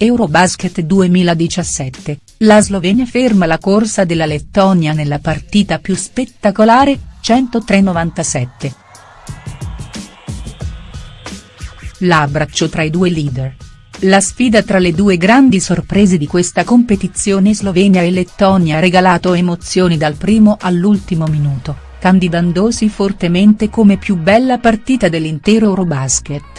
Eurobasket 2017, la Slovenia ferma la corsa della Lettonia nella partita più spettacolare, 103-97. L'abbraccio tra i due leader. La sfida tra le due grandi sorprese di questa competizione Slovenia e Lettonia ha regalato emozioni dal primo all'ultimo minuto, candidandosi fortemente come più bella partita dell'intero Eurobasket.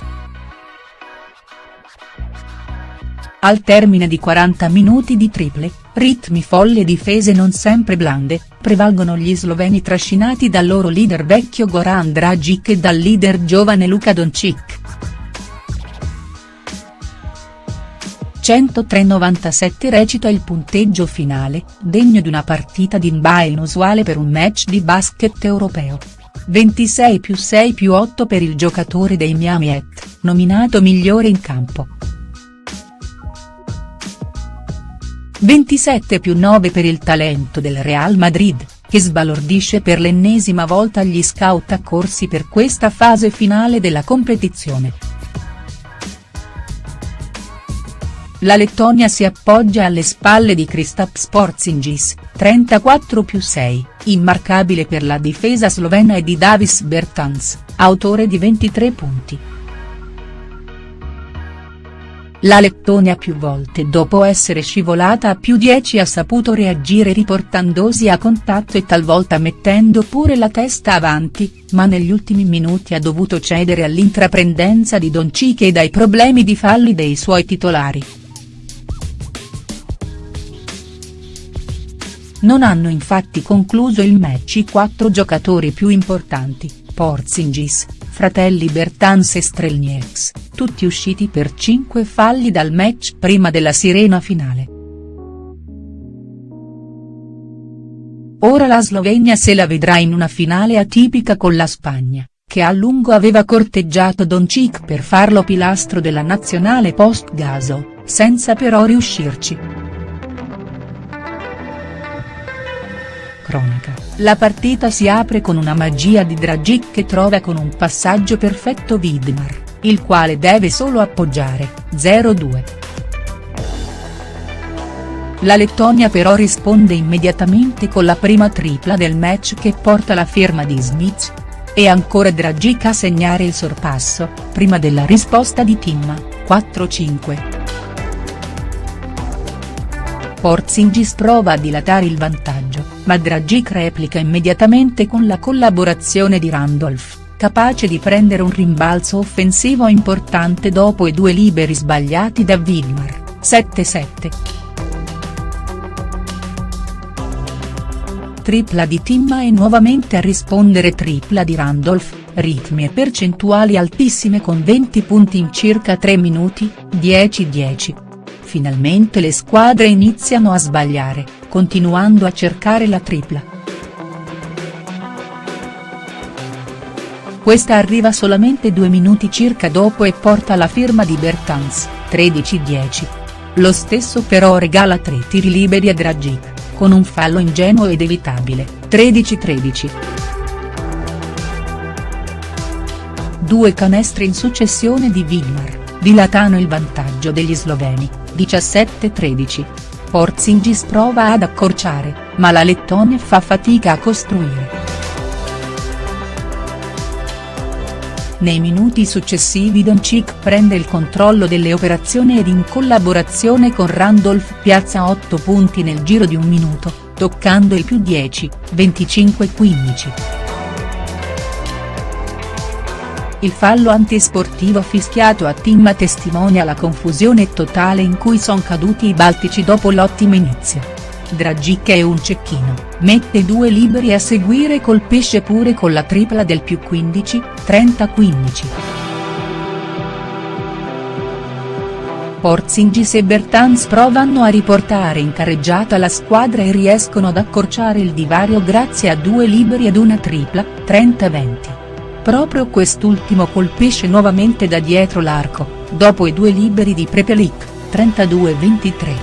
Al termine di 40 minuti di triple, ritmi folli e difese non sempre blande, prevalgono gli sloveni trascinati dal loro leader vecchio Goran Dragic e dal leader giovane Luka Doncic. 103-97 recita il punteggio finale, degno di una partita di NBA inusuale per un match di basket europeo. 26 più 6 più 8 per il giocatore dei Miami Heat, nominato migliore in campo. 27 più 9 per il talento del Real Madrid, che sbalordisce per l'ennesima volta gli scout accorsi per questa fase finale della competizione. La Lettonia si appoggia alle spalle di Kristaps Porzingis, 34 più 6, immarcabile per la difesa slovena e di Davis Bertans, autore di 23 punti. La Lettonia più volte dopo essere scivolata a più 10 ha saputo reagire riportandosi a contatto e talvolta mettendo pure la testa avanti, ma negli ultimi minuti ha dovuto cedere all'intraprendenza di Doncic e ai problemi di falli dei suoi titolari. Non hanno infatti concluso il match i quattro giocatori più importanti, Porzingis, fratelli Bertans e Strelnieks, tutti usciti per 5 falli dal match prima della sirena finale. Ora la Slovenia se la vedrà in una finale atipica con la Spagna, che a lungo aveva corteggiato Doncic per farlo pilastro della nazionale post-Gaso, senza però riuscirci. cronaca, la partita si apre con una magia di Dragic che trova con un passaggio perfetto Widmar, il quale deve solo appoggiare, 0-2. La Lettonia però risponde immediatamente con la prima tripla del match che porta la firma di Smith. E ancora Dragic a segnare il sorpasso, prima della risposta di Timma, 4-5. Porzingis prova a dilatare il vantaggio, ma Dragic replica immediatamente con la collaborazione di Randolph, capace di prendere un rimbalzo offensivo importante dopo i due liberi sbagliati da Widmar, 7-7. Tripla di Timma e nuovamente a rispondere tripla di Randolph, ritmi e percentuali altissime con 20 punti in circa 3 minuti, 10-10 finalmente le squadre iniziano a sbagliare, continuando a cercare la tripla. Questa arriva solamente due minuti circa dopo e porta la firma di Bertans, 13-10. Lo stesso però regala tre tiri liberi a Dragic, con un fallo ingenuo ed evitabile, 13-13. Due canestri in successione di Widmar, dilatano il vantaggio degli sloveni, 17-13. Porzingis prova ad accorciare, ma la Lettonia fa fatica a costruire. Nei minuti successivi Doncic prende il controllo delle operazioni ed in collaborazione con Randolph piazza 8 punti nel giro di un minuto, toccando il più 10, 25-15. Il fallo antisportivo fischiato a Timma testimonia la confusione totale in cui son caduti i baltici dopo l'ottimo inizio. Dragic è un cecchino, mette due liberi a seguire colpisce pure con la tripla del più 15, 30-15. Porzingis e Bertans provano a riportare in carreggiata la squadra e riescono ad accorciare il divario grazie a due liberi ed una tripla, 30-20. Proprio quest'ultimo colpisce nuovamente da dietro l'arco, dopo i due liberi di Prepelic, 32-23.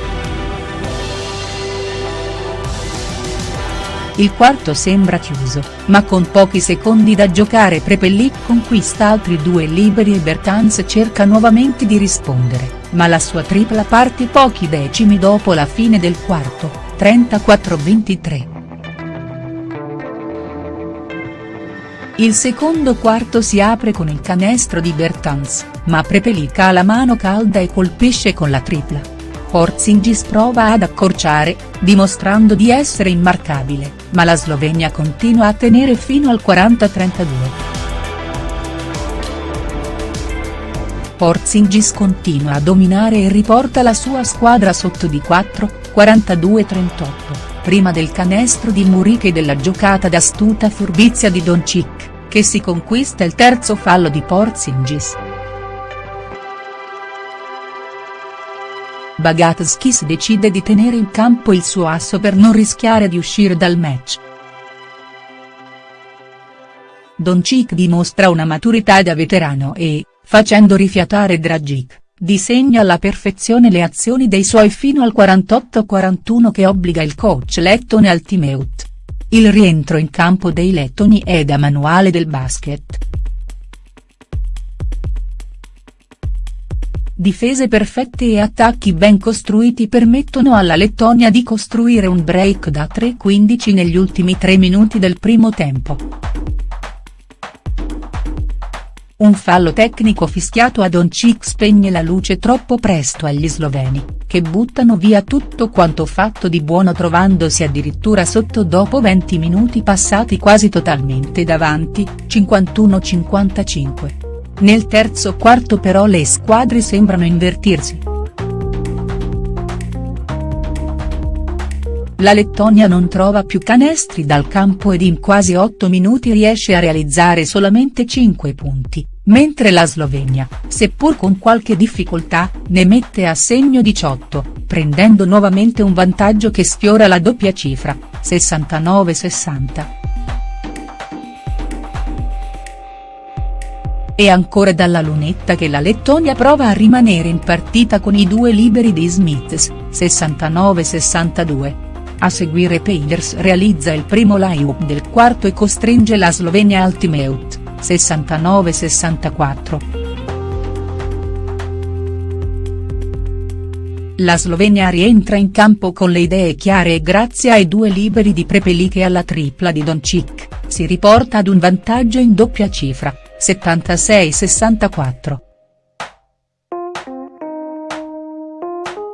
Il quarto sembra chiuso, ma con pochi secondi da giocare Prepelic conquista altri due liberi e Bertans cerca nuovamente di rispondere, ma la sua tripla parte pochi decimi dopo la fine del quarto, 34-23. Il secondo quarto si apre con il canestro di Bertans, ma Prepelic ha la mano calda e colpisce con la tripla. Porzingis prova ad accorciare, dimostrando di essere immarcabile, ma la Slovenia continua a tenere fino al 40-32. Porzingis continua a dominare e riporta la sua squadra sotto di 4, 42-38, prima del canestro di Muric e della giocata d'astuta furbizia di Doncic che si conquista il terzo fallo di Porzingis. Bagatskis decide di tenere in campo il suo asso per non rischiare di uscire dal match. Doncic dimostra una maturità da veterano e, facendo rifiatare Dragic, disegna alla perfezione le azioni dei suoi fino al 48-41 che obbliga il coach lettone al timeout. Il rientro in campo dei lettoni è da manuale del basket. Difese perfette e attacchi ben costruiti permettono alla Lettonia di costruire un break da 3-15 negli ultimi tre minuti del primo tempo. Un fallo tecnico fischiato a Doncic spegne la luce troppo presto agli sloveni, che buttano via tutto quanto fatto di buono trovandosi addirittura sotto dopo 20 minuti passati quasi totalmente davanti, 51-55. Nel terzo quarto però le squadre sembrano invertirsi. La Lettonia non trova più canestri dal campo ed in quasi 8 minuti riesce a realizzare solamente 5 punti, mentre la Slovenia, seppur con qualche difficoltà, ne mette a segno 18, prendendo nuovamente un vantaggio che sfiora la doppia cifra, 69-60. È ancora dalla lunetta che la Lettonia prova a rimanere in partita con i due liberi di Smiths, 69-62. A seguire Peiders realizza il primo layup del quarto e costringe la Slovenia al timeout, 69-64. La Slovenia rientra in campo con le idee chiare e grazie ai due liberi di Prepelic e alla tripla di Doncic, si riporta ad un vantaggio in doppia cifra, 76-64.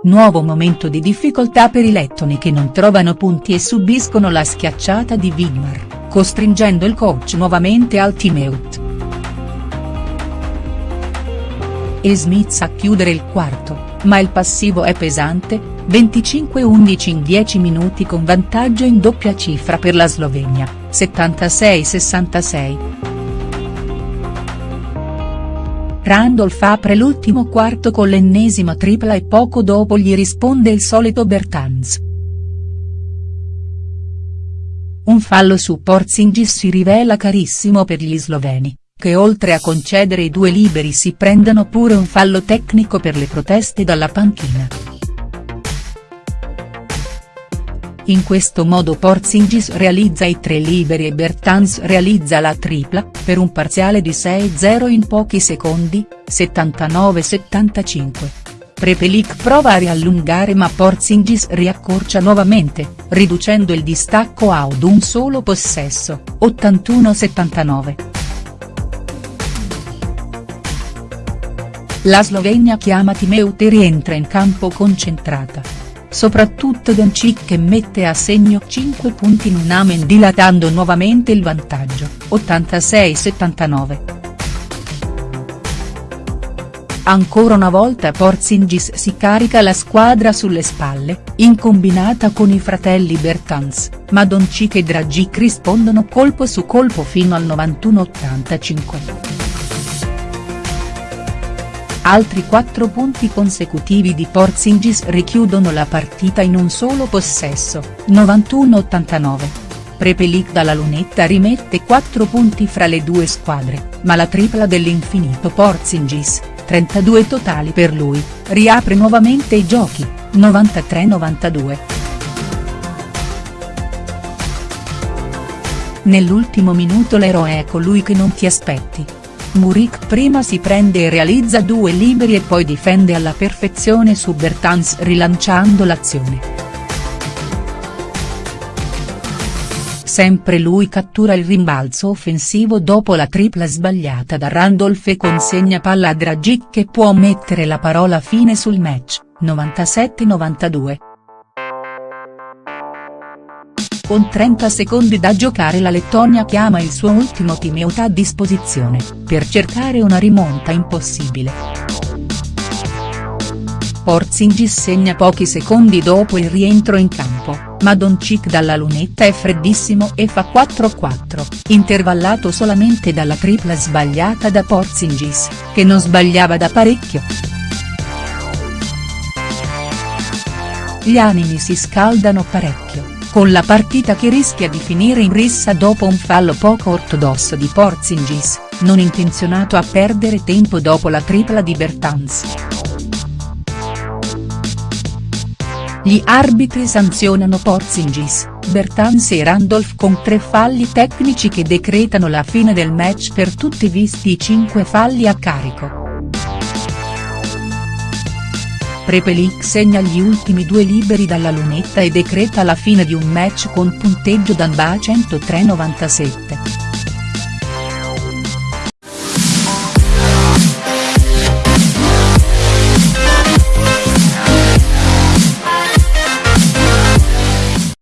Nuovo momento di difficoltà per i lettoni che non trovano punti e subiscono la schiacciata di Widmar, costringendo il coach nuovamente al timeout. E Smith a chiudere il quarto, ma il passivo è pesante, 25-11 in 10 minuti con vantaggio in doppia cifra per la Slovenia, 76-66. Randolph apre l'ultimo quarto con l'ennesima tripla e poco dopo gli risponde il solito Bertans. Un fallo su Porzingis si rivela carissimo per gli sloveni, che oltre a concedere i due liberi si prendono pure un fallo tecnico per le proteste dalla panchina. In questo modo Porzingis realizza i tre liberi e Bertans realizza la tripla, per un parziale di 6-0 in pochi secondi, 79-75. Prepelic prova a riallungare ma Porzingis riaccorcia nuovamente, riducendo il distacco ad un solo possesso, 81-79. La Slovenia chiama Timeu rientra in campo concentrata soprattutto Doncic che mette a segno 5 punti in un amen dilatando nuovamente il vantaggio, 86-79. Ancora una volta Porzingis si carica la squadra sulle spalle, in combinata con i fratelli Bertans, ma Doncic e Dragic rispondono colpo su colpo fino al 91-85. Altri quattro punti consecutivi di Porzingis richiudono la partita in un solo possesso, 91-89. Prepelic dalla lunetta rimette 4 punti fra le due squadre, ma la tripla dell'infinito Porzingis, 32 totali per lui, riapre nuovamente i giochi, 93-92. Nell'ultimo minuto l'eroe è colui che non ti aspetti. Murik prima si prende e realizza due liberi e poi difende alla perfezione su Bertans rilanciando l'azione. Sempre lui cattura il rimbalzo offensivo dopo la tripla sbagliata da Randolph e consegna palla a Dragic che può mettere la parola fine sul match, 97-92. Con 30 secondi da giocare la Lettonia chiama il suo ultimo timeout a disposizione, per cercare una rimonta impossibile. Porzingis segna pochi secondi dopo il rientro in campo ma Doncic dalla lunetta è freddissimo e fa 4-4, intervallato solamente dalla tripla sbagliata da Porzingis, che non sbagliava da parecchio. Gli animi si scaldano parecchio, con la partita che rischia di finire in rissa dopo un fallo poco ortodosso di Porzingis, non intenzionato a perdere tempo dopo la tripla di Bertans. Gli arbitri sanzionano Porzingis, Bertans e Randolph con tre falli tecnici che decretano la fine del match per tutti visti i cinque falli a carico. Prepelic segna gli ultimi due liberi dalla lunetta e decreta la fine di un match con punteggio d'Anba 103-97.